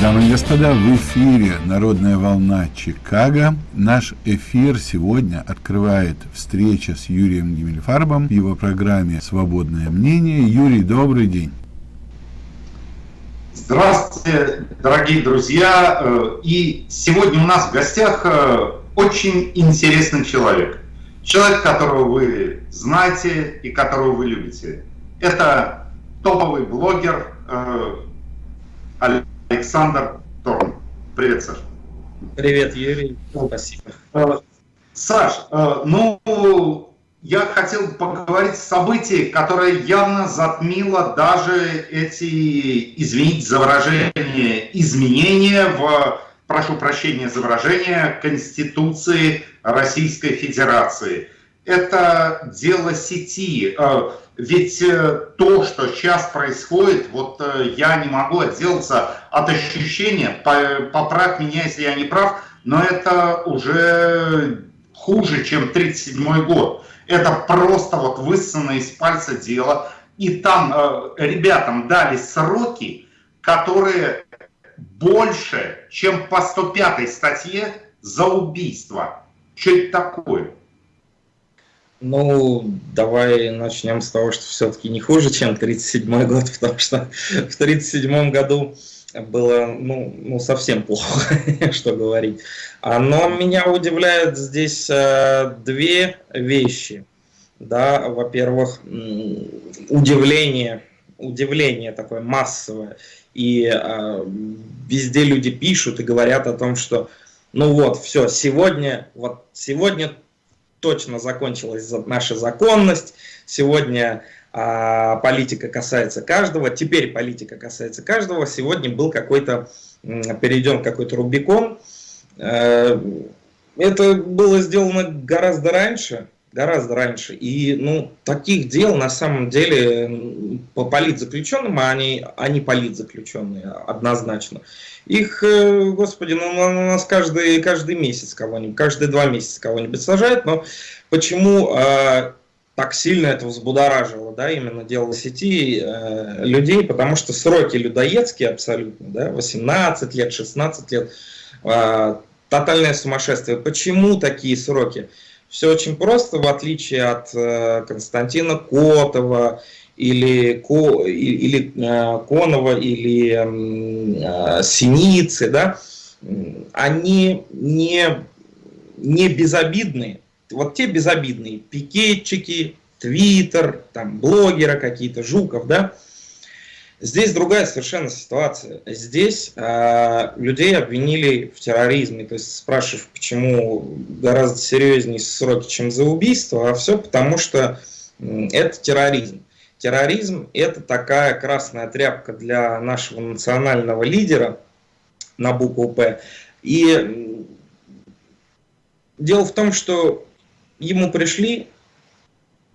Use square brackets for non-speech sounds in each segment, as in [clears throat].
Дамы и господа, в эфире «Народная волна Чикаго». Наш эфир сегодня открывает встреча с Юрием Гиммельфарбом в его программе «Свободное мнение». Юрий, добрый день. Здравствуйте, дорогие друзья. Э, и сегодня у нас в гостях э, очень интересный человек. Человек, которого вы знаете и которого вы любите. Это топовый блогер э, Александр Торн. Привет, Саш. Привет, Юрий. Спасибо. Саш, ну, я хотел поговорить о событии, которое явно затмило даже эти, извините за выражение, изменения в, прошу прощения за выражение, Конституции Российской Федерации. Это дело сети. Э, ведь э, то, что сейчас происходит, вот э, я не могу отделаться от ощущения, поправь меня, если я не прав, но это уже хуже, чем 1937 год. Это просто вот высосанное из пальца дело. И там ребятам дали сроки, которые больше, чем по 105 статье за убийство. Что это такое? Ну, давай начнем с того, что все-таки не хуже, чем 1937 год, [laughs] потому что в 1937 году было ну, ну, совсем плохо, [laughs] что говорить. Но меня удивляет здесь э, две вещи. Да, во-первых, удивление, удивление такое массовое. И э, везде люди пишут и говорят о том, что ну вот, все, сегодня, вот сегодня точно закончилась наша законность, сегодня а, политика касается каждого, теперь политика касается каждого, сегодня был какой-то, перейден какой-то Рубикон. Э, это было сделано гораздо раньше, гораздо раньше. И ну, таких дел на самом деле по политзаключенным, а они, они политзаключенные однозначно. Их, э, господи, ну, у нас каждый, каждый месяц кого-нибудь, каждые два месяца кого-нибудь сажают, но почему э, так сильно это взбудоражило, да, именно дело сети э, людей, потому что сроки людоедские абсолютно, да, 18 лет, 16 лет, э, тотальное сумасшествие. Почему такие сроки? Все очень просто, в отличие от э, Константина Котова или, Ко, или э, Конова или э, Синицы, да, они не, не безобидные вот те безобидные пикетчики, твиттер, там блогеры какие-то, Жуков, да, Здесь другая совершенно ситуация. Здесь э, людей обвинили в терроризме. То есть спрашиваешь, почему гораздо серьезнее сроки, чем за убийство, а все потому, что это терроризм. Терроризм – это такая красная тряпка для нашего национального лидера на букву «П». И дело в том, что ему пришли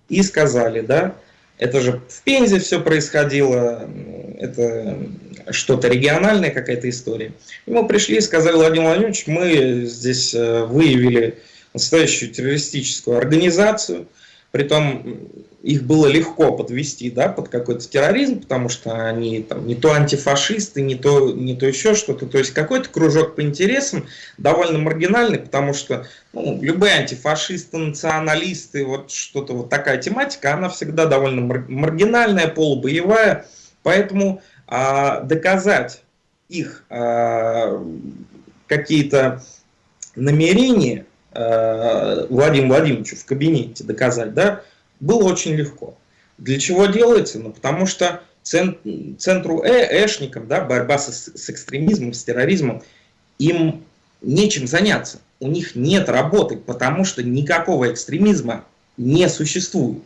и сказали, да, это же в Пензе все происходило, это что-то региональная какая-то история. Ему пришли и сказали, Владимир Владимирович, мы здесь э, выявили настоящую террористическую организацию, Притом их было легко подвести да, под какой-то терроризм, потому что они там, не то антифашисты, не то, не то еще что-то. То есть какой-то кружок по интересам довольно маргинальный, потому что ну, любые антифашисты, националисты, вот что-то вот такая тематика, она всегда довольно маргинальная, полубоевая. Поэтому а, доказать их а, какие-то намерения Э, Владимиру Владимировичу в кабинете доказать, да, было очень легко. Для чего делается? Ну, потому что центру э, эшникам, да, борьба с, с экстремизмом, с терроризмом, им нечем заняться. У них нет работы, потому что никакого экстремизма не существует.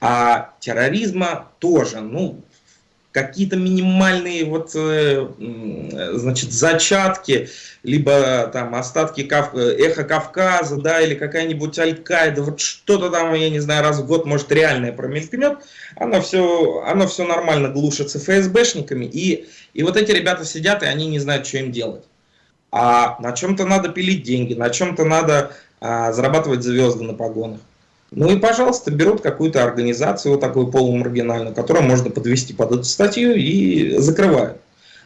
А терроризма тоже, ну, какие-то минимальные вот, э, значит, зачатки, либо там остатки Кав... эхо Кавказа, да, или какая-нибудь Аль-Каида, вот что-то там, я не знаю, раз в год, может, реальное промелькнет, оно все, оно все нормально глушится ФСБшниками, и, и вот эти ребята сидят, и они не знают, что им делать. А на чем-то надо пилить деньги, на чем-то надо а, зарабатывать звезды на погонах. Ну и, пожалуйста, берут какую-то организацию, вот такую полумаргинальную, которую можно подвести под эту статью и закрывают.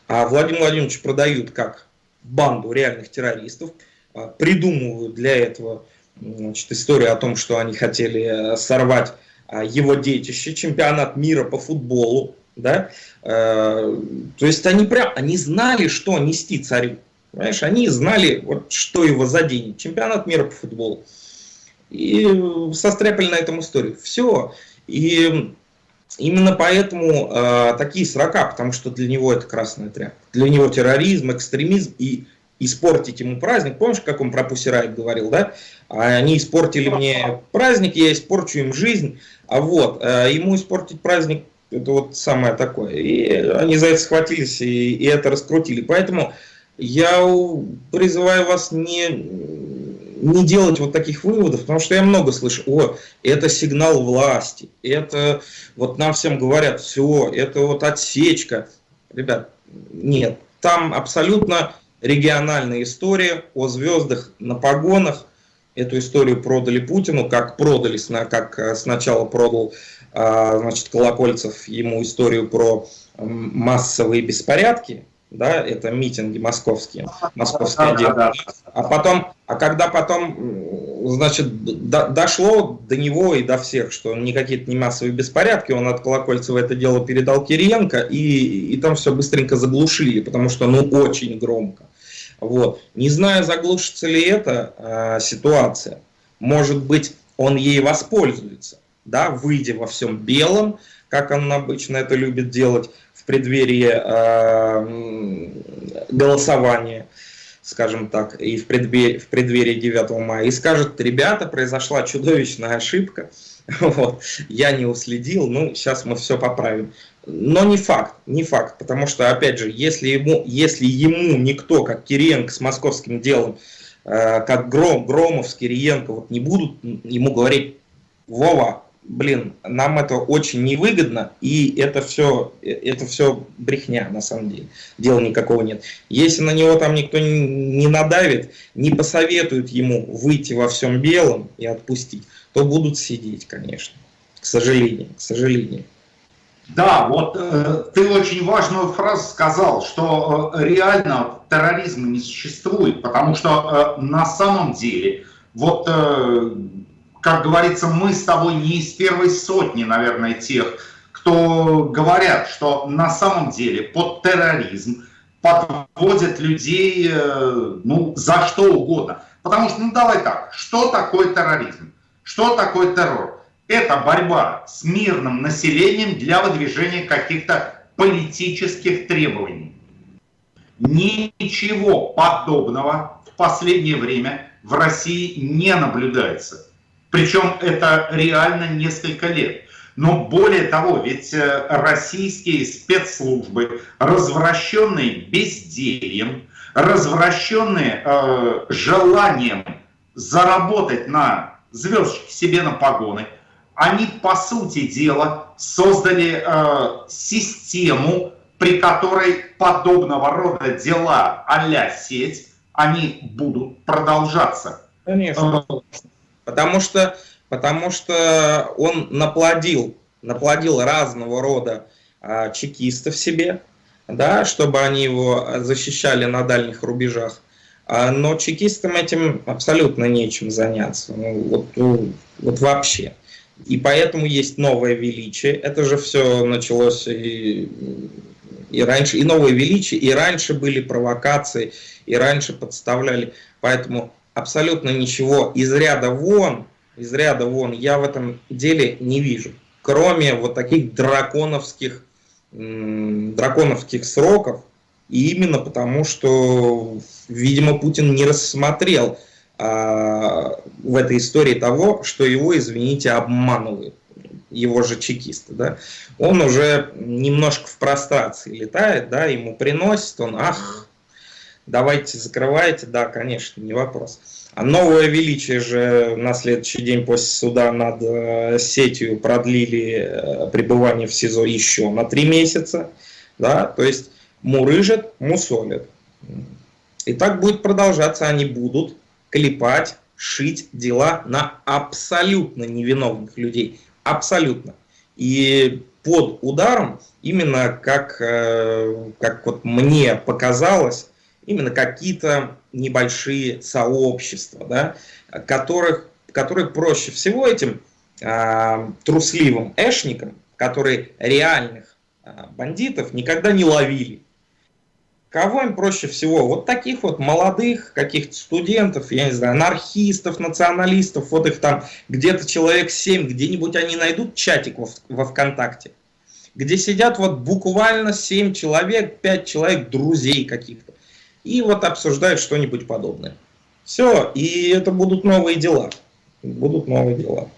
а Владимир Владимирович продают как банду реальных террористов, а, придумывают для этого значит, историю о том, что они хотели э, сорвать а, его детище, чемпионат мира по футболу, да, э, то есть они прям, они знали, что нести царю, понимаешь, они знали, вот, что его заденет, чемпионат мира по футболу, и состряпали на этом историю, все, и именно поэтому э, такие срока, потому что для него это красная тряпка, для него терроризм, экстремизм и испортить ему праздник. Помнишь, как он про Пусирайт говорил, да? Они испортили мне праздник, я испорчу им жизнь. А вот, э, ему испортить праздник, это вот самое такое. И они за это схватились и, и это раскрутили. Поэтому я призываю вас не, не делать вот таких выводов, потому что я много слышу, о, это сигнал власти, это вот нам всем говорят, все, это вот отсечка. Ребят, нет, там абсолютно региональная история о звездах на погонах. Эту историю продали Путину, как продали, как э, сначала продал а, значит, Колокольцев ему историю про массовые беспорядки, да, это митинги московские, московское да, дело. Да, да. А потом, а когда потом, значит, до, дошло до него и до всех, что никакие не массовые беспорядки, он от Колокольцева это дело передал Кириенко, и, и там все быстренько заглушили, потому что, ну, очень громко. Вот. Не знаю, заглушится ли эта э, ситуация. Может быть, он ей воспользуется, да, выйдя во всем белом, как он обычно это любит делать преддверии э, голосования, скажем так, и в преддверии, в преддверии 9 мая, и скажет, ребята, произошла чудовищная ошибка, [laughs] вот, я не уследил, ну, сейчас мы все поправим. Но не факт, не факт, потому что, опять же, если ему, если ему никто, как Кириенко с московским делом, э, как Гром, Громов с Кириенко, вот не будут ему говорить, Вова, блин, нам это очень невыгодно, и это все, это все брехня, на самом деле. Дела никакого нет. Если на него там никто не надавит, не посоветует ему выйти во всем белом и отпустить, то будут сидеть, конечно. К сожалению, к сожалению. Да, вот э, ты очень важную фразу сказал, что э, реально терроризма не существует, потому что э, на самом деле, вот, э, как говорится, мы с тобой не из первой сотни, наверное, тех, кто говорят, что на самом деле под терроризм подводят людей, э, ну, за что угодно. Потому что, ну, давай так, что такое терроризм? Что такое террор? это борьба с мирным населением для выдвижения каких-то политических требований. Ничего подобного в последнее время в России не наблюдается. Причем это реально несколько лет. Но более того, ведь э, российские спецслужбы, развращенные бездельем, развращенные э, желанием заработать на звездочки себе на погоны, они, по сути дела, создали э, систему, при которой подобного рода дела а сеть, они будут продолжаться. Конечно. Э, потому что, потому что он наплодил, наплодил разного рода э, чекистов себе, да, чтобы они его защищали на дальних рубежах. А, но чекистам этим абсолютно нечем заняться. Ну, вот, ну, вот вообще. И поэтому есть новое величие. Это же все началось и, и раньше, и новое величие, и раньше были провокации, и раньше подставляли. Поэтому абсолютно ничего из ряда вон, из ряда вон я в этом деле не вижу. Кроме вот таких драконовских, драконовских сроков, и именно потому, что, видимо, Путин не рассмотрел а, в этой истории того, что его, извините, обманывают его же чекисты, да, он уже немножко в прострации летает, да, ему приносит, он, ах, давайте закрывайте, да, конечно, не вопрос. А новое величие же на следующий день после суда над э, сетью продлили э, пребывание в СИЗО еще на три месяца, да, то есть мурыжат, мусолят. И так будет продолжаться, они будут, клепать, шить дела на абсолютно невиновных людей. Абсолютно. И под ударом, именно как, э, как вот мне показалось, именно какие-то небольшие сообщества, да, которых, которые проще всего этим э, трусливым эшникам, которые реальных э, бандитов никогда не ловили. Кого им проще всего? Вот таких вот молодых каких-то студентов, я не знаю, анархистов, националистов, вот их там где-то человек 7, где-нибудь они найдут чатик во, во ВКонтакте, где сидят вот буквально 7 человек, 5 человек, друзей каких-то и вот обсуждают что-нибудь подобное. Все, и это будут новые дела. Будут новые дела.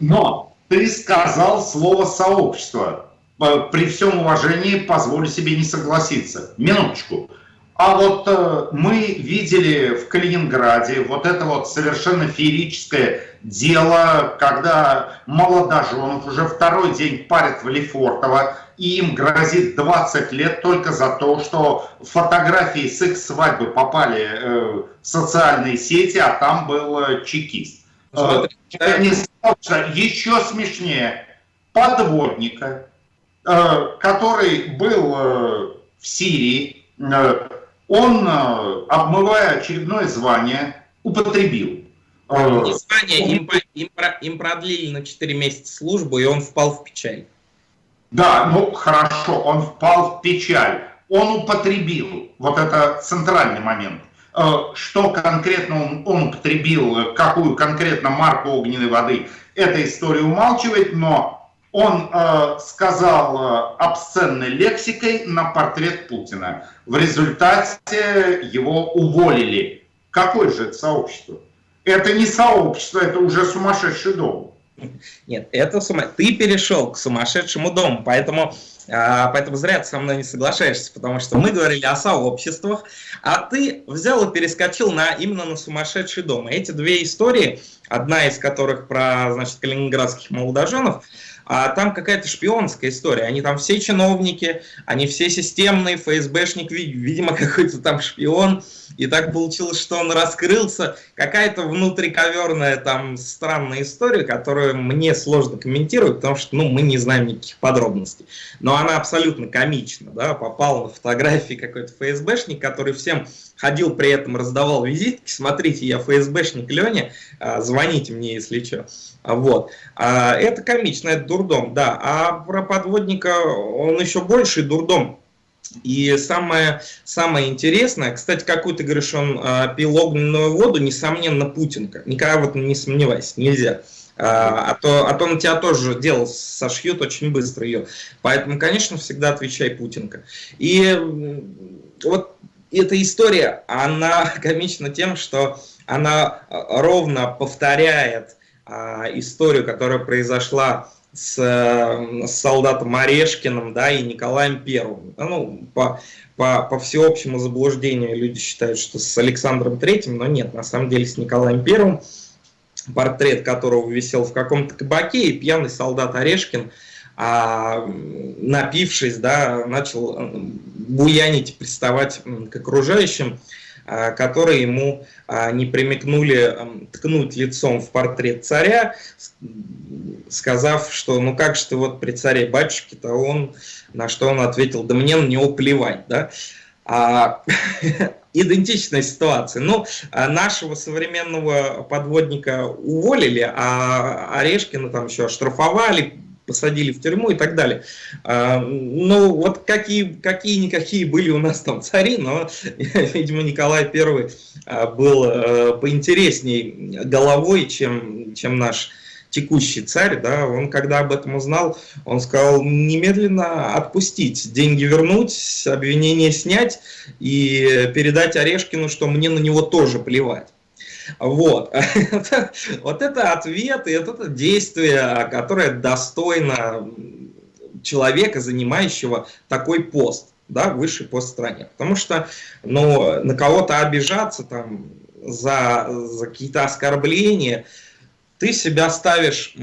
Но ты сказал слово «сообщество». При всем уважении позволю себе не согласиться. Минуточку. А вот э, мы видели в Калининграде вот это вот совершенно феерическое дело, когда молодоженов уже второй день парят в Лефортово, и им грозит 20 лет только за то, что фотографии с их свадьбы попали э, в социальные сети, а там был э, чекист. Э, не еще смешнее, подводника, э, который был э, в Сирии, э, он, э, обмывая очередное звание, употребил. Э, не звание, им, им, им продлили на 4 месяца службу, и он впал в печаль. Да, ну хорошо, он впал в печаль. Он употребил, вот это центральный момент. Э, что конкретно он, он употребил, какую конкретно марку огненной воды, эта история умалчивает, но он э, сказал э, обсценной лексикой на портрет Путина. В результате его уволили. Какое же это сообщество? Это не сообщество, это уже сумасшедший дом. Нет, это сума... ты перешел к сумасшедшему дому, поэтому, а, поэтому зря ты со мной не соглашаешься, потому что мы говорили о сообществах, а ты взял и перескочил на, именно на сумасшедший дом. Эти две истории, одна из которых про значит, калининградских молодоженов, а там какая-то шпионская история. Они там все чиновники, они все системные, ФСБшник, видимо, какой-то там шпион. И так получилось, что он раскрылся. Какая-то внутриковерная там странная история, которую мне сложно комментировать, потому что ну, мы не знаем никаких подробностей. Но она абсолютно комична. Да? Попал на фотографии какой-то ФСБшник, который всем ходил при этом, раздавал визитки. Смотрите, я ФСБшник Леня, а, звоните мне, если что. Вот. А, это комично, это дурдом, да. А про подводника он еще больше дурдом. И самое, самое интересное, кстати, какую ты говоришь, он а, пил огненную воду, несомненно, Путинка. Никогда в этом не сомневайся, нельзя. А, а, то, а то на тебя тоже делал, сошьют очень быстро ее. Поэтому, конечно, всегда отвечай Путинка. И вот эта история, она [laughs] комична тем, что она ровно повторяет а, историю, которая произошла с, с солдатом Орешкиным да, и Николаем Первым. Ну, по, по, по всеобщему заблуждению люди считают, что с Александром Третьим, но нет, на самом деле с Николаем Первым, портрет которого висел в каком-то кабаке, и пьяный солдат Орешкин, а, напившись, да, начал буянить, приставать к окружающим, которые ему а, не примекнули ткнуть лицом в портрет царя, сказав, что ну как же ты вот при царе батюшке-то он, на что он ответил, да мне на него плевать, да. А, [laughs] идентичная ситуация. Ну, нашего современного подводника уволили, а Орешкина там еще оштрафовали, посадили в тюрьму и так далее. А, ну, вот какие, какие-никакие были у нас там цари, но, [laughs] видимо, Николай I а, был а, поинтересней головой, чем, чем наш текущий царь, да, он когда об этом узнал, он сказал немедленно отпустить, деньги вернуть, обвинение снять и передать Орешкину, что мне на него тоже плевать. Вот. [laughs] вот это ответ и это действие, которое достойно человека, занимающего такой пост, да, высший пост в стране. Потому что ну, на кого-то обижаться там, за, за какие-то оскорбления, ты себя ставишь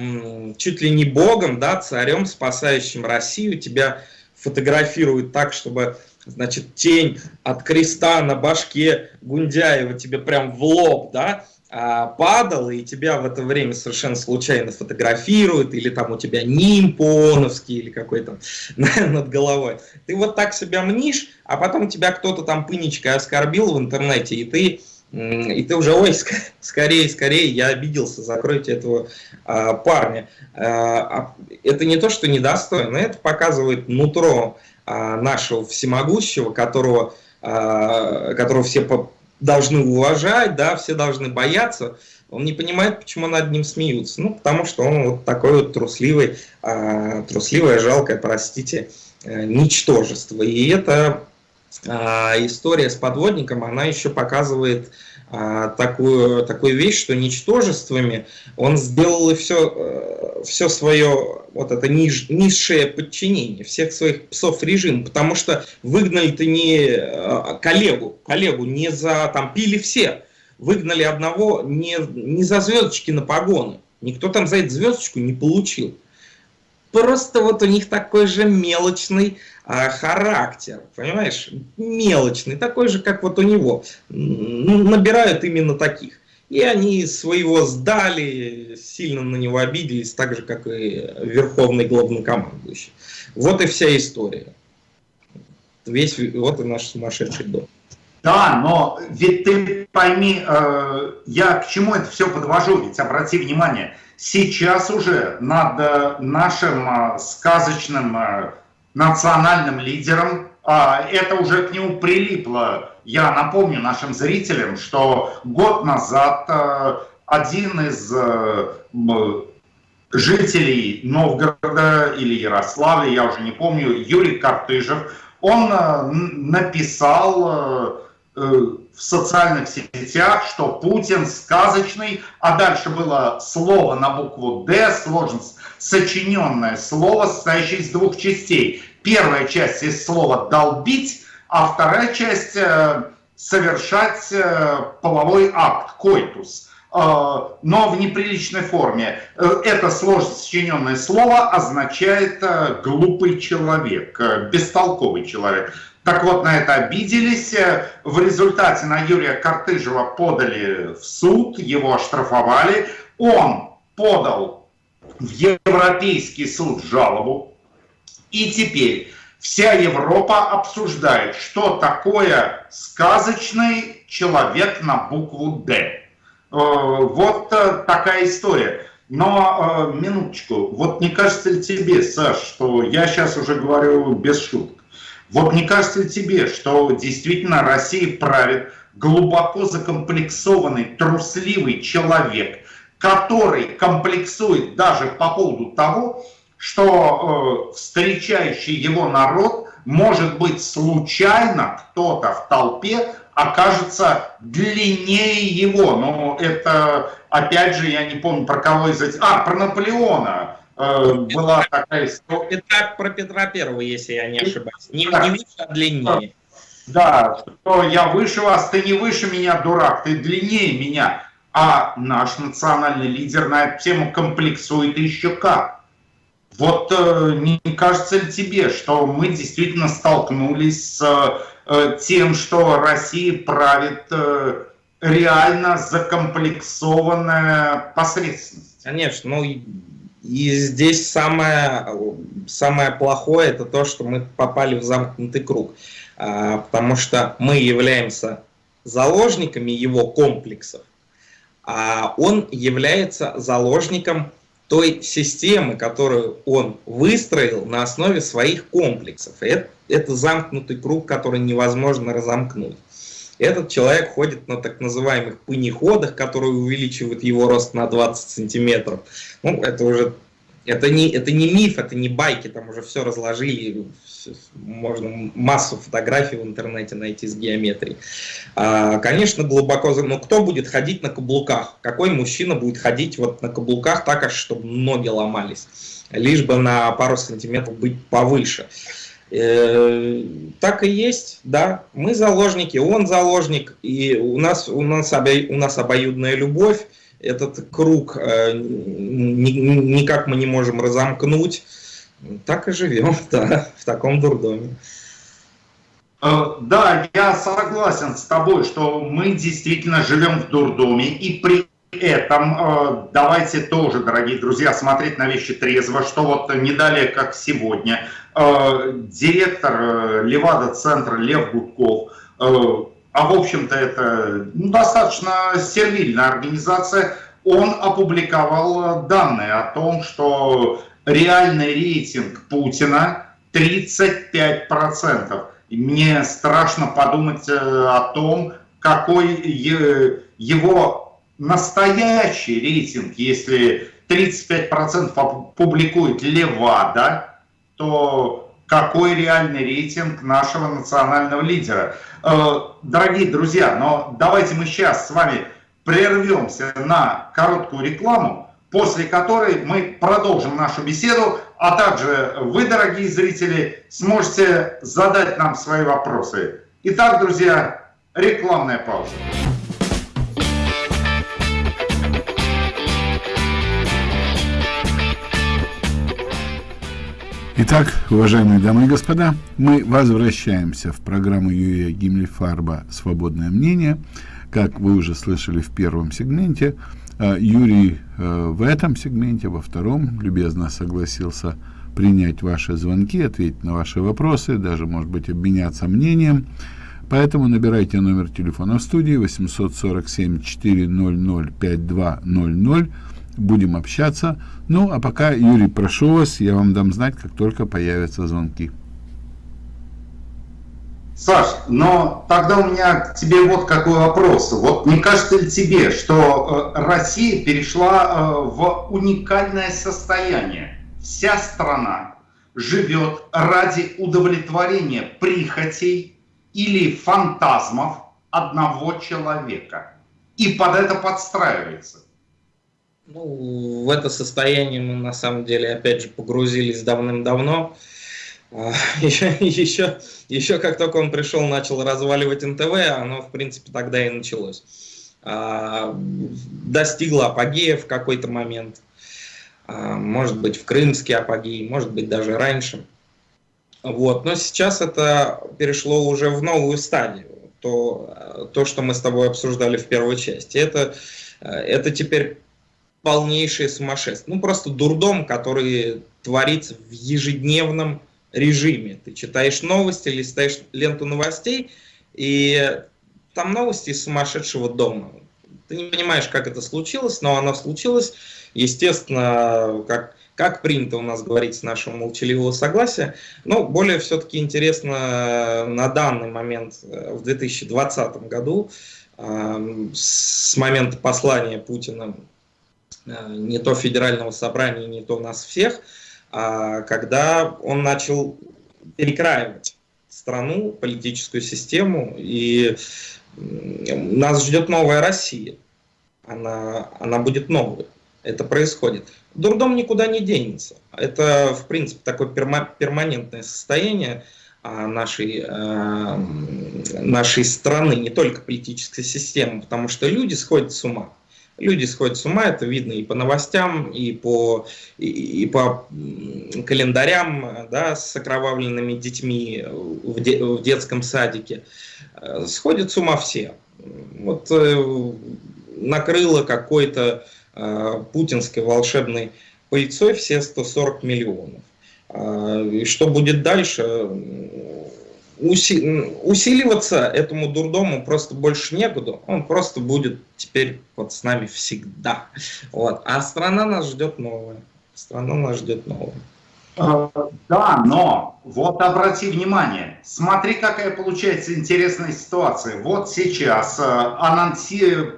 чуть ли не богом, да, царем, спасающим Россию, тебя фотографируют так, чтобы значит, тень от креста на башке Гундяева тебе прям в лоб, да, а, падал, и тебя в это время совершенно случайно фотографируют, или там у тебя нимб ооновский, или какой-то [laughs] над головой. Ты вот так себя мнишь, а потом тебя кто-то там пынечкой оскорбил в интернете, и ты и ты уже, ой, скорее, скорее, я обиделся, закройте этого а, парня. А, это не то, что недостойно, это показывает нутро а, нашего всемогущего, которого, а, которого все должны уважать, да, все должны бояться, он не понимает, почему над ним смеются. Ну, потому что он вот такой вот трусливый, э, трусливое, жалкое, простите, э, ничтожество. И эта история с подводником, она еще показывает а, такую, такую вещь, что ничтожествами он сделал все, э, все свое вот это ниж, низшее подчинение всех своих псов режима, потому что выгнали-то не э, коллегу, коллегу не за, там пили все, выгнали одного не, не за звездочки на погоны, никто там за эту звездочку не получил. Просто вот у них такой же мелочный а, характер, понимаешь, мелочный, такой же, как вот у него. Набирают именно таких. И они своего сдали, сильно на него обиделись, так же, как и верховный главнокомандующий. Вот и вся история. Весь, вот и наш сумасшедший дом. Да, но ведь ты пойми, э, я к чему это все подвожу, ведь обрати внимание, сейчас уже над э, нашим э, сказочным э, национальным лидером. А, это уже к нему прилипло. Я напомню нашим зрителям, что год назад один из жителей Новгорода или Ярославля, я уже не помню, Юрий Картыжев, он написал в социальных сетях, что Путин сказочный, а дальше было слово на букву «Д», сложно сочиненное слово, состоящее из двух частей. Первая часть из слова «долбить», а вторая часть э, «совершать э, половой акт», «койтус» э, но в неприличной форме. Это сложно сочиненное слово означает глупый человек, бестолковый человек. Так вот, на это обиделись. В результате на Юрия Картыжева подали в суд, его оштрафовали. Он подал в Европейский суд жалобу. И теперь вся Европа обсуждает, что такое сказочный человек на букву «Д». Э, вот э, такая история. Но, э, минуточку, вот не кажется ли тебе, Саш, что я сейчас уже говорю без шуток, вот не кажется тебе, что действительно Россия правит глубоко закомплексованный, трусливый человек, который комплексует даже по поводу того, что э, встречающий его народ, может быть, случайно кто-то в толпе окажется длиннее его. Но это, опять же, я не помню, про кого из этих... А, про Наполеона. Э, была такая история. Петра, про Петра Первого, если я не ошибаюсь. Не, не выше, а длиннее. Да, что я выше вас, ты не выше меня, дурак, ты длиннее меня. А наш национальный лидер на эту тему комплексует еще как. Вот э, не кажется ли тебе, что мы действительно столкнулись с э, тем, что Россия правит реально закомплексованная посредственность? Конечно, ну и здесь самое, самое плохое это то, что мы попали в замкнутый круг, а, потому что мы являемся заложниками его комплексов, а он является заложником той системы, которую он выстроил на основе своих комплексов. Это, это замкнутый круг, который невозможно разомкнуть. Этот человек ходит на так называемых пынеходах, которые увеличивают его рост на 20 сантиметров. Ну, это уже это не, это не миф, это не байки, там уже все разложили, можно массу фотографий в интернете найти с геометрией. А, конечно, глубоко, но кто будет ходить на каблуках? Какой мужчина будет ходить вот на каблуках так, аж чтобы ноги ломались? Лишь бы на пару сантиметров быть повыше. Э, так и есть, да. Мы заложники, он заложник, и у нас, у нас, обо, у нас обоюдная любовь этот круг э, никак мы не можем разомкнуть. Так и живем, [laughs] да, в таком дурдоме. Э, да, я согласен с тобой, что мы действительно живем в дурдоме, и при этом э, давайте тоже, дорогие друзья, смотреть на вещи трезво, что вот не далее, как сегодня, э, директор Левада-центра Лев Гудков, а в общем-то это ну, достаточно сервильная организация, он опубликовал данные о том, что реальный рейтинг Путина 35%. И мне страшно подумать о том, какой его настоящий рейтинг, если 35% публикует Левада, то какой реальный рейтинг нашего национального лидера? Э, дорогие друзья, но давайте мы сейчас с вами прервемся на короткую рекламу, после которой мы продолжим нашу беседу, а также вы, дорогие зрители, сможете задать нам свои вопросы. Итак, друзья, рекламная пауза. Итак, уважаемые дамы и господа, мы возвращаемся в программу Юрия Гиммельфарба «Свободное мнение». Как вы уже слышали в первом сегменте, э, Юрий э, в этом сегменте, во втором, любезно согласился принять ваши звонки, ответить на ваши вопросы, даже, может быть, обменяться мнением. Поэтому набирайте номер телефона в студии 847 400 5200 будем общаться. Ну, а пока, Юрий, прошу вас, я вам дам знать, как только появятся звонки. Саш, но тогда у меня к тебе вот какой вопрос. Вот не кажется ли тебе, что э, Россия перешла э, в уникальное состояние? Вся страна живет ради удовлетворения прихотей или фантазмов одного человека. И под это подстраивается. Ну, в это состояние мы на самом деле опять же погрузились давным-давно. Еще, еще, еще как только он пришел, начал разваливать НТВ, оно в принципе тогда и началось. А, достигло апогея в какой-то момент. А, может быть в крымский апогей, может быть даже раньше. Вот. Но сейчас это перешло уже в новую стадию. То, то что мы с тобой обсуждали в первой части. Это, это теперь полнейшее сумасшествие. Ну, просто дурдом, который творится в ежедневном режиме. Ты читаешь новости, листаешь ленту новостей, и там новости из сумасшедшего дома. Ты не понимаешь, как это случилось, но оно случилось. Естественно, как, как принято у нас говорить с нашего молчаливого согласия. Но более все-таки интересно на данный момент, э, в 2020 году, э, с момента послания Путина Э, не то федерального собрания, не то нас всех, а когда он начал перекраивать страну, политическую систему, и нас ждет новая Россия. Она, она будет новой. Это происходит. Дурдом никуда не денется. Это, в принципе, такое перма перманентное состояние а, нашей, э, нашей страны, не только политической системы, потому что люди сходят с ума. Люди сходят с ума, это видно и по новостям, и по, и, и по календарям да, с окровавленными детьми в, де, в детском садике. Э, сходят с ума все. Вот э, накрыло какой-то э, путинской волшебной пыльцой все 140 миллионов. Э, и что будет дальше, усиливаться этому дурдому просто больше некуда. Он просто будет теперь вот с нами всегда. Вот. А страна нас ждет новая. Страна нас ждет новая. А, да, но вот обрати внимание, смотри, какая получается интересная ситуация. Вот сейчас э, анонси...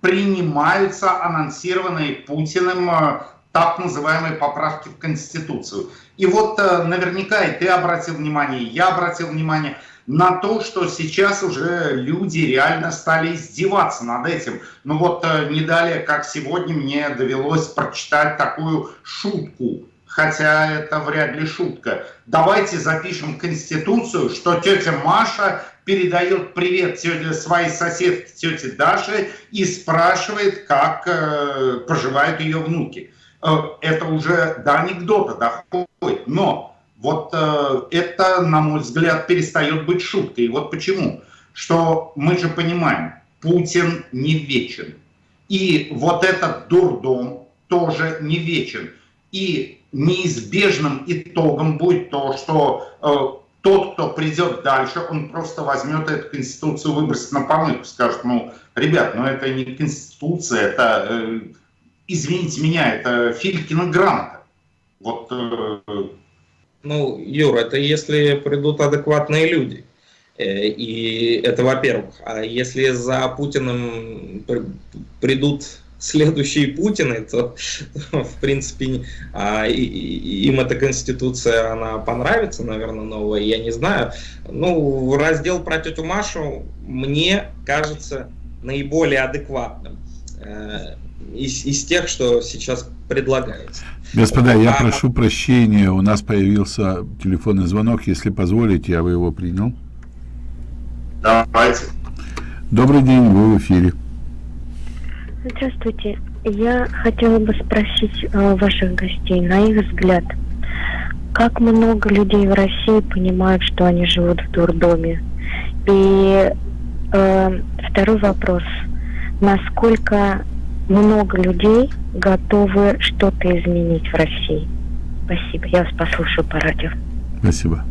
принимаются анонсированные Путиным э, так называемые поправки в Конституцию. И вот э, наверняка и ты обратил внимание, и я обратил внимание на то, что сейчас уже люди реально стали издеваться над этим. Ну вот э, не далее, как сегодня мне довелось прочитать такую шутку, хотя это вряд ли шутка. Давайте запишем Конституцию, что тетя Маша передает привет тете, своей соседке тете Даше и спрашивает, как э, поживают ее внуки. Э, это уже до анекдота доходит. Но вот э, это, на мой взгляд, перестает быть шуткой. И вот почему. Что мы же понимаем, Путин не вечен. И вот этот дурдом тоже не вечен. И неизбежным итогом будет то, что э, тот, кто придет дальше, он просто возьмет эту конституцию, выбросит на помойку, скажет, ну, ребят, ну это не конституция, это, э, извините меня, это Филькина грамота. Вот. Э, ну, Юр, это если придут адекватные люди. Э, и это во-первых. А если за Путиным придут следующие Путины, то, [laughs] в принципе, а, им эта конституция, она понравится, наверное, новая, я не знаю. Ну, раздел про тетю Машу мне кажется наиболее адекватным э, из, из тех, что сейчас предлагается. Господа, я а, прошу прощения, у нас появился телефонный звонок, если позволите, я бы его принял. Давайте. Добрый день, вы в эфире. Здравствуйте. Я хотела бы спросить э, ваших гостей, на их взгляд, как много людей в России понимают, что они живут в дурдоме? И э, второй вопрос. Насколько много людей готовы что-то изменить в России? Спасибо. Я вас послушаю по радио. Спасибо.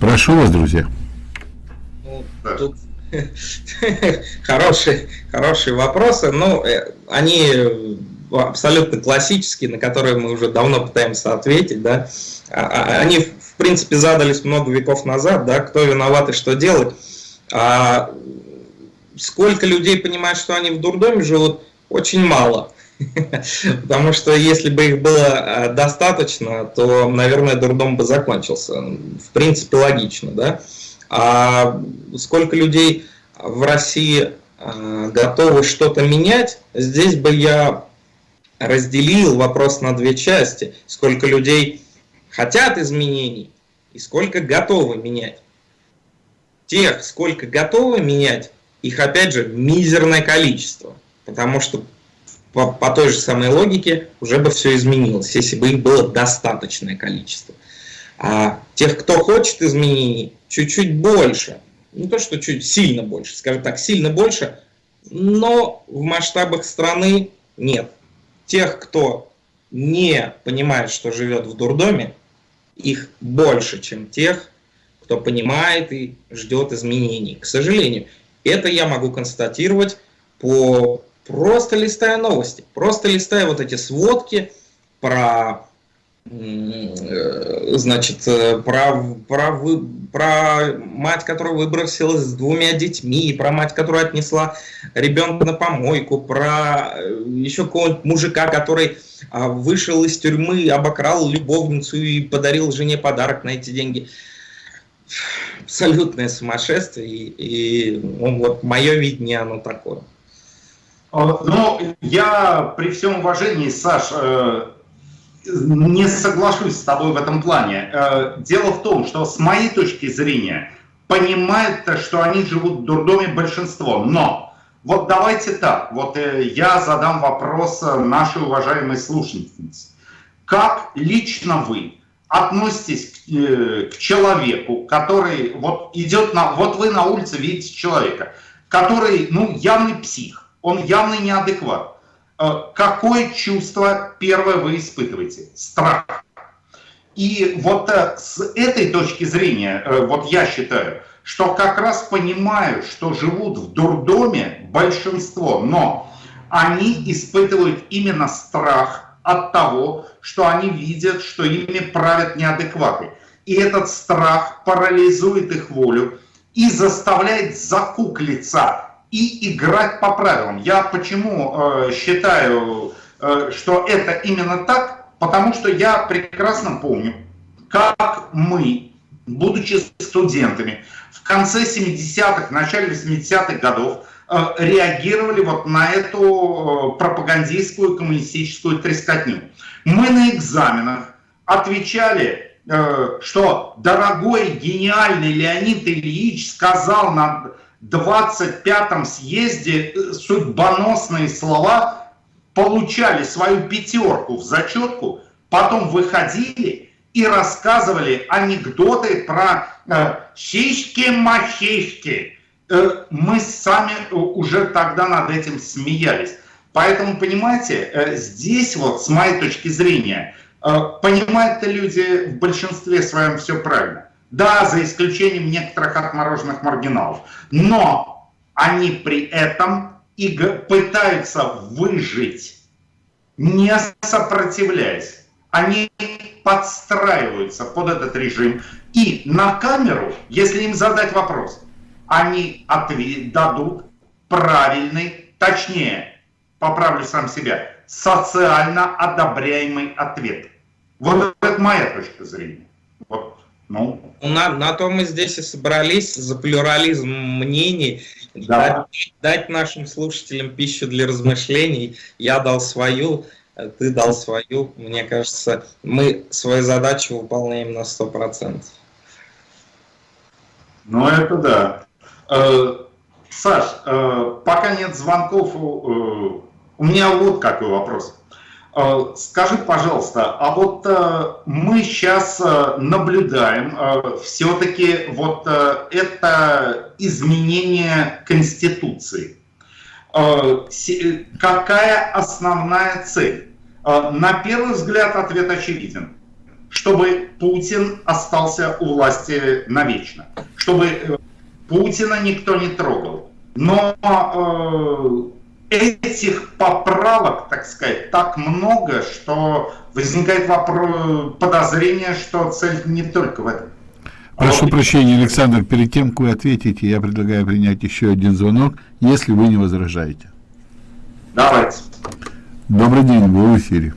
Прошу вас, друзья. Ну, тут [laughs] Хорошие, хорошие вопросы. Ну, э, они абсолютно классические, на которые мы уже давно пытаемся ответить. Да? А, а, они, в принципе, задались много веков назад, да, кто виноват и что делать. А сколько людей понимают, что они в дурдоме живут, очень мало. [laughs] Потому что если бы их было э, достаточно, то, наверное, дурдом бы закончился. В принципе, логично, да? А сколько людей в России а, готовы что-то менять, здесь бы я разделил вопрос на две части. Сколько людей хотят изменений и сколько готовы менять. Тех, сколько готовы менять, их опять же мизерное количество. Потому что по, по той же самой логике уже бы все изменилось, если бы их было достаточное количество. А тех, кто хочет изменений, чуть-чуть больше. Не то, что чуть сильно больше, скажем так, сильно больше, но в масштабах страны нет. Тех, кто не понимает, что живет в дурдоме, их больше, чем тех, кто понимает и ждет изменений. К сожалению, это я могу констатировать по просто листая новости, просто листая вот эти сводки про Э, значит, э, про, про, про мать, которая выбросилась с двумя детьми, про мать, которая отнесла ребенка на помойку, про э, еще какого-нибудь мужика, который а, вышел из тюрьмы, обокрал любовницу и подарил жене подарок на эти деньги. Абсолютное сумасшествие, и, и ну, вот мое видение оно такое. Ну, я при всем уважении, Саш, не соглашусь с тобой в этом плане. Э, дело в том, что с моей точки зрения понимают, что они живут в дурдоме большинство, но вот давайте так, вот э, я задам вопрос нашей уважаемой слушательнице. Как лично вы относитесь к, э, к человеку, который вот идет на, вот вы на улице видите человека, который, ну, явный псих, он явный неадекват. Э, какое чувство первое вы испытываете? Страх. И вот э, с этой точки зрения, вот я считаю, что как раз понимаю, что живут в дурдоме большинство, но они испытывают именно страх от того, что они видят, что ими правят неадекваты. И этот страх парализует их волю и заставляет закуклиться и играть по правилам. Я почему э, считаю, э, что это именно так? Потому что я прекрасно помню, как мы, будучи студентами, в конце 70-х, начале 80-х годов реагировали вот на эту э, пропагандистскую коммунистическую трескотню. Мы на экзаменах отвечали, э, что дорогой гениальный Леонид Ильич сказал нам 25-м съезде э, судьбоносные слова получали свою пятерку в зачетку, потом выходили и рассказывали анекдоты про э, сиськи-махиськи. Мы сами уже тогда над этим смеялись. Поэтому, понимаете, здесь вот, с моей точки зрения, понимают люди в большинстве своем все правильно. Да, за исключением некоторых отмороженных маргиналов. Но они при этом и пытаются выжить, не сопротивляясь. Они подстраиваются под этот режим. И на камеру, если им задать вопрос, они ответ, дадут правильный, точнее, поправлю сам себя, социально одобряемый ответ. Вот это моя точка зрения. Вот, ну. На, на то мы здесь и собрались за плюрализм мнений, да. дать, дать нашим слушателям пищу для размышлений. Я дал свою, ты дал свою. Мне кажется, мы свою задачу выполняем на 100%. Ну, это да. Э, Саш, э, пока нет звонков, э, у меня вот какой вопрос. Скажи, пожалуйста, а вот мы сейчас наблюдаем все-таки вот это изменение Конституции. Какая основная цель? На первый взгляд ответ очевиден. Чтобы Путин остался у власти навечно. Чтобы Путина никто не трогал. Но этих поправок, так сказать, так много, что возникает вопрос, подозрение, что цель не только в этом. Прошу прощения, Александр, перед тем, как вы ответите, я предлагаю принять еще один звонок, если вы не возражаете. Давайте. Добрый день, вы в эфире.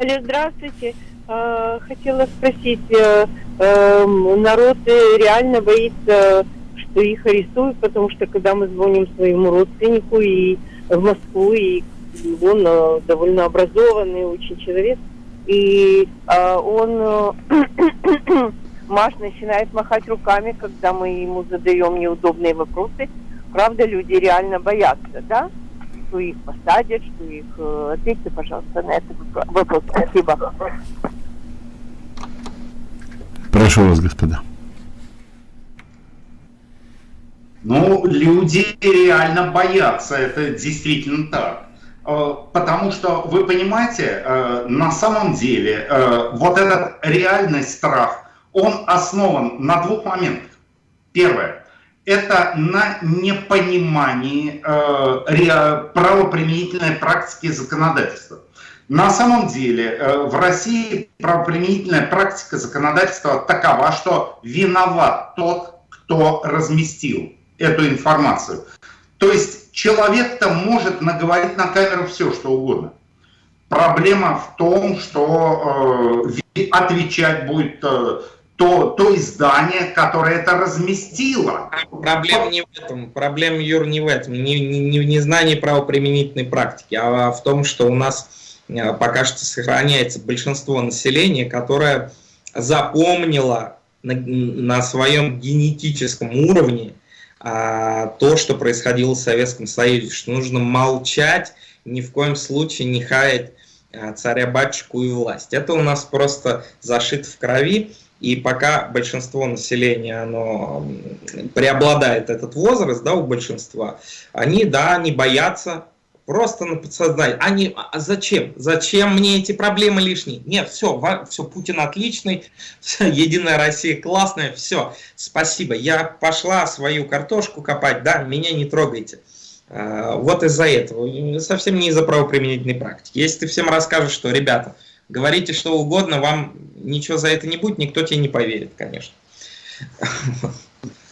Алло, здравствуйте. А, хотела спросить, э, эм, народ реально боится что их арестуют, потому что когда мы звоним своему родственнику и в Москву, и он э, довольно образованный очень человек, и э, он э, [clears throat] Маш начинает махать руками, когда мы ему задаем неудобные вопросы. Правда, люди реально боятся, да? Что их посадят, что их... Ответьте, пожалуйста, на этот вопрос. Спасибо. Прошу вас, господа. Ну, люди реально боятся, это действительно так. Э, потому что, вы понимаете, э, на самом деле э, вот этот реальный страх, он основан на двух моментах. Первое – это на непонимании правоприменительной практики законодательства. На самом деле в России правоприменительная практика законодательства такова, что виноват тот, кто разместил эту информацию. То есть человек-то может наговорить на камеру все, что угодно. Проблема в том, что э, отвечать будет э, то, то издание, которое это разместило. Проблема не в этом. Проблема, Юр, не в этом. Не, не, не в незнании правоприменительной практики, а в том, что у нас э, пока что сохраняется большинство населения, которое запомнило на, на своем генетическом уровне а, то, что происходило в Советском Союзе, что нужно молчать, ни в коем случае не хаять а, царя-батюшку и власть. Это у нас просто зашито в крови, и пока большинство населения, оно преобладает этот возраст, да, у большинства, они, да, не боятся Просто на подсознание. Они, а зачем? Зачем мне эти проблемы лишние? Нет, все, все, Путин отличный, [laughs] все, Единая Россия классная, все, спасибо. Я пошла свою картошку копать, да, меня не трогайте. А, вот из-за этого, совсем не из-за правоприменительной практики. Если ты всем расскажешь, что, ребята, говорите что угодно, вам ничего за это не будет, никто тебе не поверит, конечно.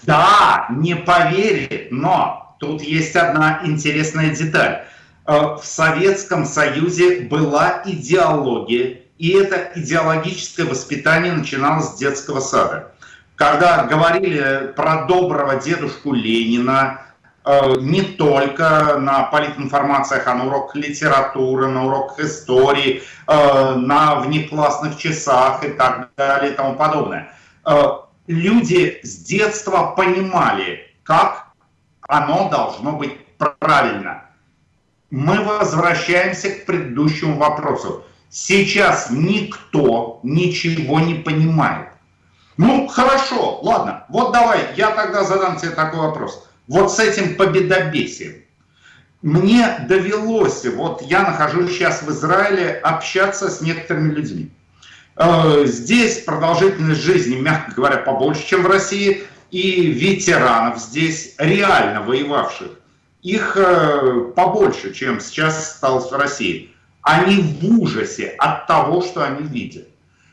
Да, не поверит, но тут есть одна интересная деталь. Э, в Советском Союзе была идеология, и это идеологическое воспитание начиналось с детского сада. Когда говорили про доброго дедушку Ленина, э, не только на политинформациях, а на уроках литературы, на уроках истории, э, на внеклассных часах и так далее и тому подобное. Люди с детства понимали, как оно должно быть правильно мы возвращаемся к предыдущему вопросу. Сейчас никто ничего не понимает. Ну, хорошо, ладно. Вот давай, я тогда задам тебе такой вопрос. Вот с этим победобесием. Мне довелось, вот я нахожусь сейчас в Израиле, общаться с некоторыми людьми. Э, здесь продолжительность жизни, мягко говоря, побольше, чем в России, и ветеранов здесь, реально воевавших, их э, побольше, чем сейчас осталось в России. Они в ужасе от того, что они видят.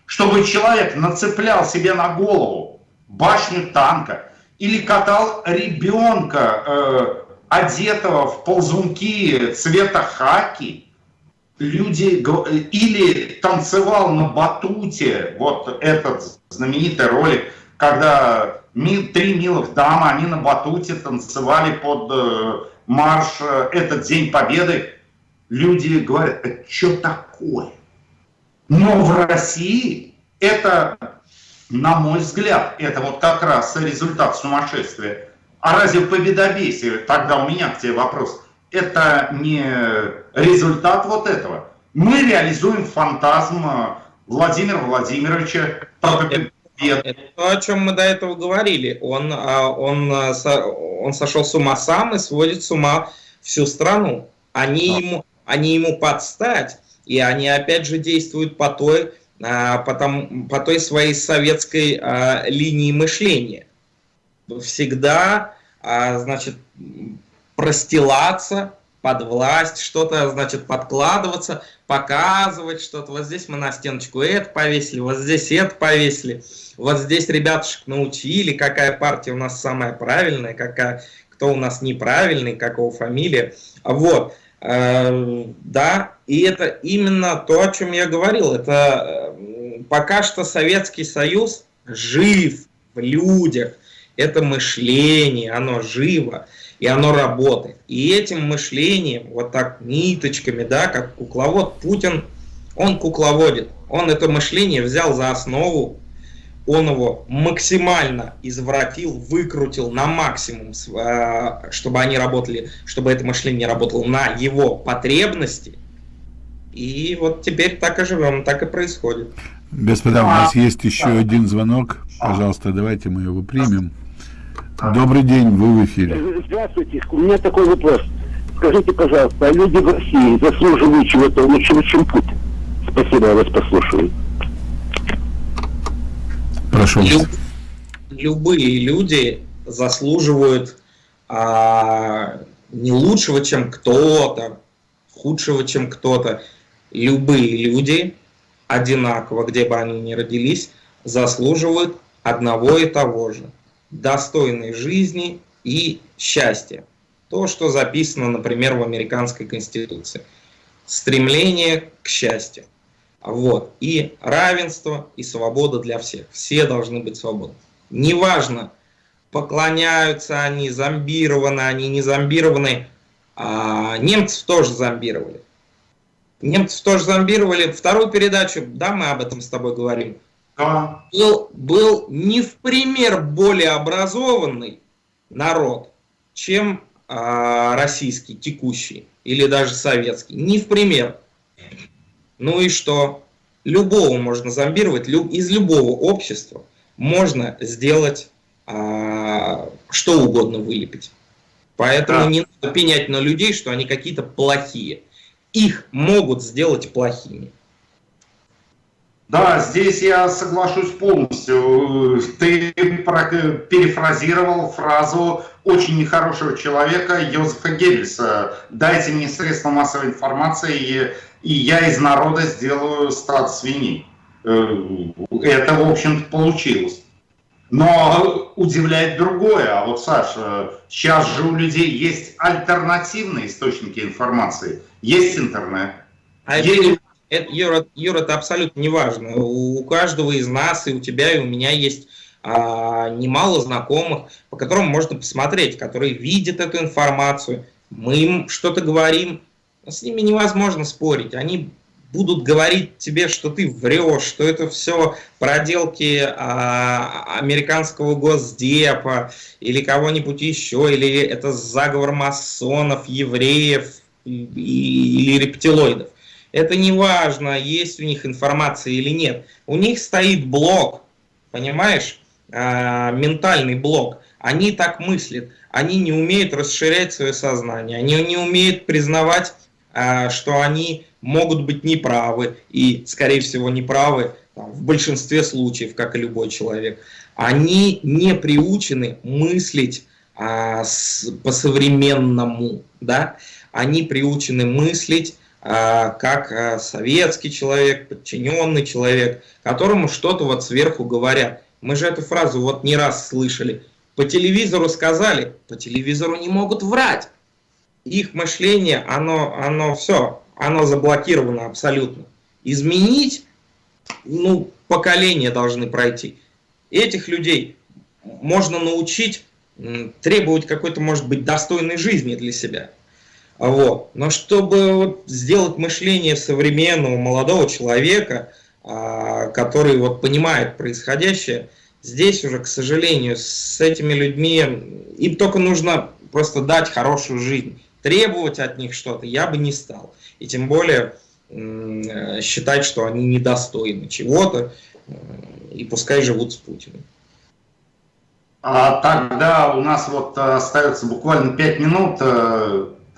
Чтобы человек нацеплял себе на голову башню танка или катал ребенка, э, одетого в ползунки цвета хаки, люди или танцевал на батуте, вот этот знаменитый ролик, когда три милых дамы, они на батуте танцевали под э, марш э, «Этот день победы», люди говорят, это что такое? Но в России это, на мой взгляд, это вот как раз результат сумасшествия. А разве победобесие, тогда у меня к тебе вопрос, это не результат вот этого? Мы реализуем фантазм Владимира Владимировича. Это, это то, о чем мы до этого говорили. Он, а, он, а, он сошел с ума сам и сводит с ума всю страну. Они, а. ему, они ему подстать, и они опять же действуют по той, по, там, по той своей советской линии мышления. Всегда, значит, простилаться под власть, что-то, значит, подкладываться, показывать что-то. Вот здесь мы на стеночку это повесили, вот здесь это повесили, вот здесь ребятушек научили, какая партия у нас самая правильная, какая, кто у нас неправильный, какого фамилия. Вот, э, да, и это именно то, о чем я говорил. Это э, пока что Советский Союз жив в людях, это мышление, оно живо и оно работает. И этим мышлением, вот так ниточками, да, как кукловод, Путин, он кукловодит. Он это мышление взял за основу, он его максимально извратил, выкрутил на максимум, а, чтобы они работали, чтобы это мышление работало на его потребности. И вот теперь так и живем, так и происходит. Господа, у нас есть еще один звонок. Пожалуйста, давайте мы его примем. Добрый день, вы в эфире. Здравствуйте, у меня такой вопрос. Скажите, пожалуйста, а люди в России заслуживают чего-то лучшего, чем Путин? Спасибо, я вас послушаю. Прошу. Люб, любые люди заслуживают а, не лучшего, чем кто-то, худшего, чем кто-то. Любые люди, одинаково, где бы они ни родились, заслуживают одного и того же – достойной жизни и счастья. То, что записано, например, в американской конституции. Стремление к счастью. Вот. И равенство, и свобода для всех. Все должны быть свободны. Неважно, поклоняются они, зомбированы они, не зомбированы. А немцев тоже зомбировали. Немцев тоже зомбировали. Вторую передачу, да, мы об этом с тобой говорим был, был не в пример более образованный народ, чем а, российский, текущий, или даже советский. Не в пример. Ну и что? Любого можно зомбировать, люб, из любого общества можно сделать а, что угодно вылепить. Поэтому да. не надо пенять на людей, что они какие-то плохие. Их могут сделать плохими. Да, здесь я соглашусь полностью. Ты перефразировал фразу очень нехорошего человека Йозефа Геббельса. Дайте мне средства массовой информации, и, я из народа сделаю стад свиней. Э, это, в общем-то, получилось. Но удивляет другое. А вот, Саша, сейчас же у людей есть альтернативные источники информации. Есть интернет. А есть... Это, Юра, Юра, это абсолютно не важно. У каждого из нас, и у тебя, и у меня есть а, немало знакомых, по которым можно посмотреть, которые видят эту информацию. Мы им что-то говорим, с ними невозможно спорить. Они будут говорить тебе, что ты врешь, что это все проделки а, американского госдепа или кого-нибудь еще, или это заговор масонов, евреев и, или рептилоидов. Это не важно, есть у них информация или нет. У них стоит блок, понимаешь, э, ментальный блок. Они так мыслят, они не умеют расширять свое сознание, они не умеют признавать, э, что они могут быть неправы и, скорее всего, неправы там, в большинстве случаев, как и любой человек. Они не приучены мыслить а, по-современному, да? они приучены мыслить а, как а, советский человек, подчиненный человек, которому что-то вот сверху говорят. Мы же эту фразу вот не раз слышали. По телевизору сказали, по телевизору не могут врать. Их мышление, оно, оно все, оно заблокировано абсолютно. Изменить, ну, поколения должны пройти. Этих людей можно научить требовать какой-то, может быть, достойной жизни для себя. Вот. Но чтобы вот сделать мышление современного молодого человека, а, который вот понимает происходящее, здесь уже, к сожалению, с этими людьми им только нужно просто дать хорошую жизнь. Требовать от них что-то я бы не стал. И тем более считать, что они недостойны чего-то, и пускай живут с Путиным. А тогда у нас вот остается буквально 5 минут.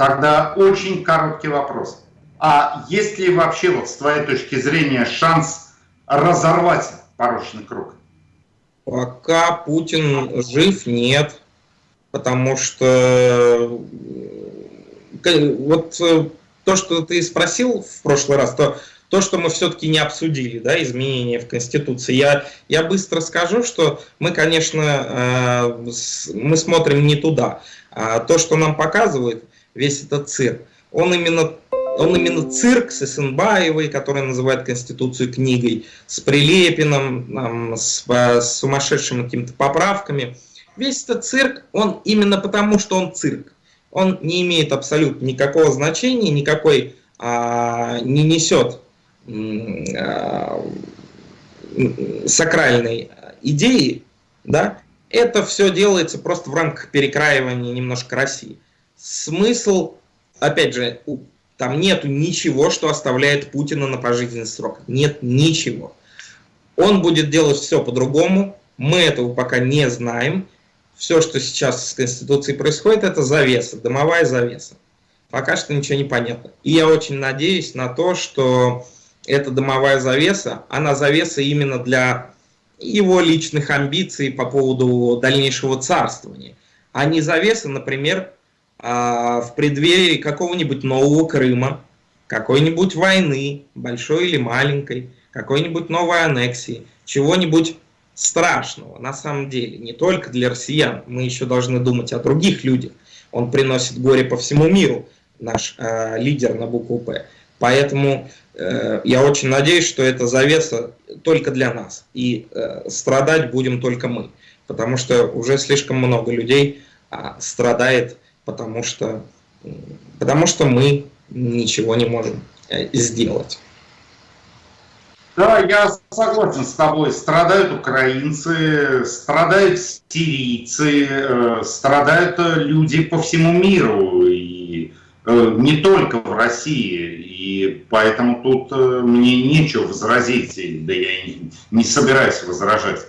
Э, Тогда очень короткий вопрос. А есть ли вообще, вот с твоей точки зрения, шанс разорвать порочный круг? Пока Путин жив, нет. Потому что вот э, то, что ты спросил в прошлый раз, то, то что мы все-таки не обсудили, да, изменения в Конституции, я, я быстро скажу, что мы, конечно, э, мы смотрим не туда. А то, что нам показывают, весь этот цирк. Он именно, он именно цирк с Исенбаевой, который называет Конституцию книгой, с Прилепиным, там, с, с сумасшедшими какими-то поправками. Весь этот цирк, он именно потому, что он цирк. Он не имеет абсолютно никакого значения, никакой а, не несет а, сакральной идеи, да, это все делается просто в рамках перекраивания немножко России смысл, опять же, там нету ничего, что оставляет Путина на пожизненный срок. Нет ничего. Он будет делать все по-другому. Мы этого пока не знаем. Все, что сейчас с Конституцией происходит, это завеса, дымовая завеса. Пока что ничего не понятно. И я очень надеюсь на то, что эта дымовая завеса, она завеса именно для его личных амбиций по поводу дальнейшего царствования, а не завеса, например, в преддверии какого-нибудь нового Крыма, какой-нибудь войны, большой или маленькой, какой-нибудь новой аннексии, чего-нибудь страшного на самом деле, не только для россиян, мы еще должны думать о других людях. Он приносит горе по всему миру, наш э, лидер на букву «П». Поэтому э, я очень надеюсь, что это завеса только для нас, и э, страдать будем только мы, потому что уже слишком много людей э, страдает потому что, потому что мы ничего не можем э, сделать. Да, я согласен с тобой. Страдают украинцы, страдают сирийцы, э, страдают люди по всему миру, и э, не только в России. И поэтому тут мне нечего возразить, да я и не собираюсь возражать.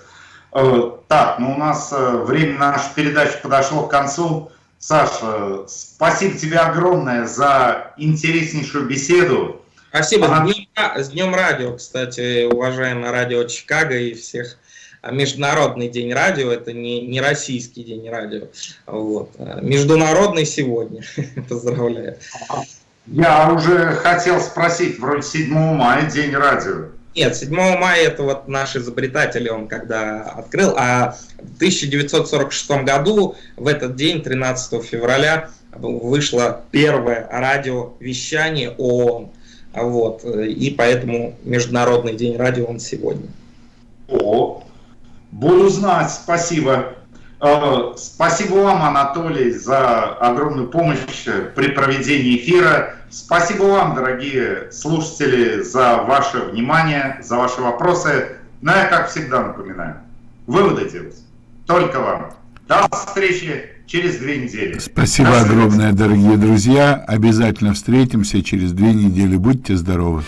Так, ну у нас время нашей передачи подошло к концу. Саша, спасибо тебе огромное за интереснейшую беседу. Спасибо. Она... С, днем, с Днем радио, кстати, уважаемое радио Чикаго и всех. А Международный день радио, это не, не российский день радио. Вот. А международный сегодня. [laughs] Поздравляю. Я уже хотел спросить, вроде 7 мая день радио. Нет, 7 мая это вот наш изобретатель, он когда открыл, а в 1946 году, в этот день, 13 февраля, вышло первое радиовещание ООН. Вот, и поэтому Международный день радио он сегодня. О, буду знать, спасибо. Э, спасибо вам, Анатолий, за огромную помощь при проведении эфира. Спасибо вам, дорогие слушатели, за ваше внимание, за ваши вопросы. Но я, как всегда, напоминаю, выводы делать только вам. До встречи через две недели. Спасибо огромное, дорогие друзья. Обязательно встретимся через две недели. Будьте здоровы.